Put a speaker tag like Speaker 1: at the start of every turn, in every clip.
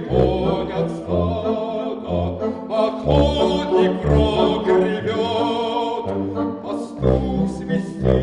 Speaker 1: гонят стада, Охотник рог ревет, пастух свистит.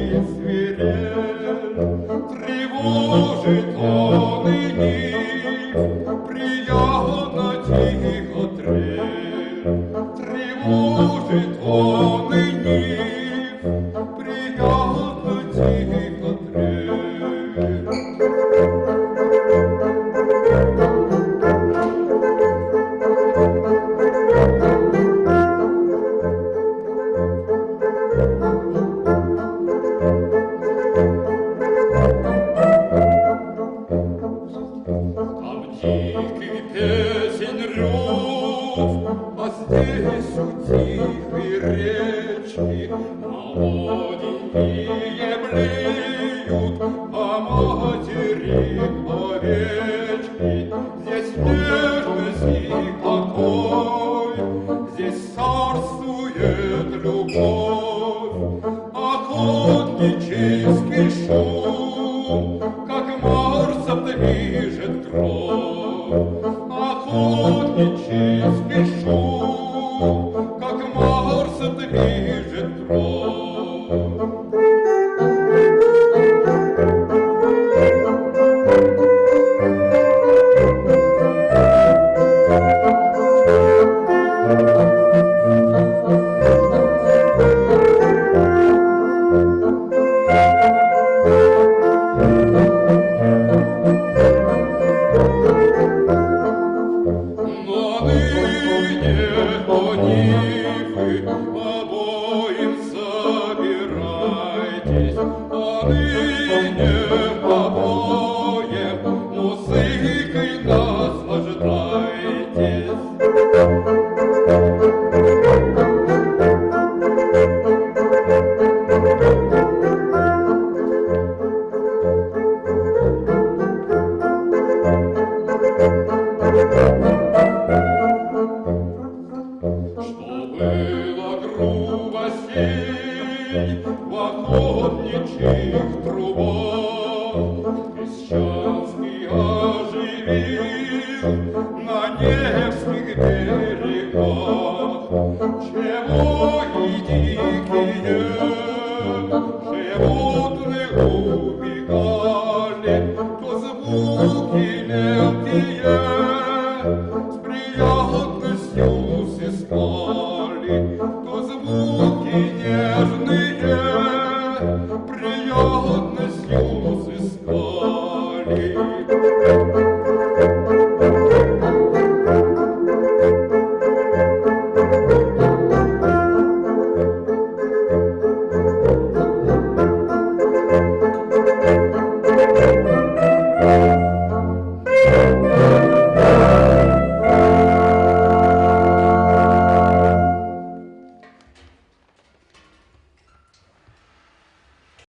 Speaker 1: Здесь у тихой речки Молоденькие блеют, а матери овечки. Здесь нежность и покой, здесь царствует любовь, охотнический шум, как Марса движет кровь. Охотнический шум, ныне обоим музыкой наслаждайтесь. Охотничьих трубах, Крещанский оживил на Невских берегах, Jahr hat es Jung.